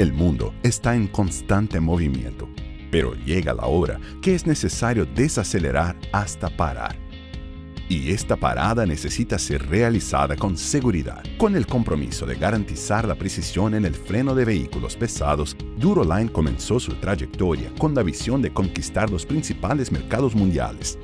El mundo está en constante movimiento, pero llega la hora que es necesario desacelerar hasta parar. Y esta parada necesita ser realizada con seguridad. Con el compromiso de garantizar la precisión en el freno de vehículos pesados, Duroline comenzó su trayectoria con la visión de conquistar los principales mercados mundiales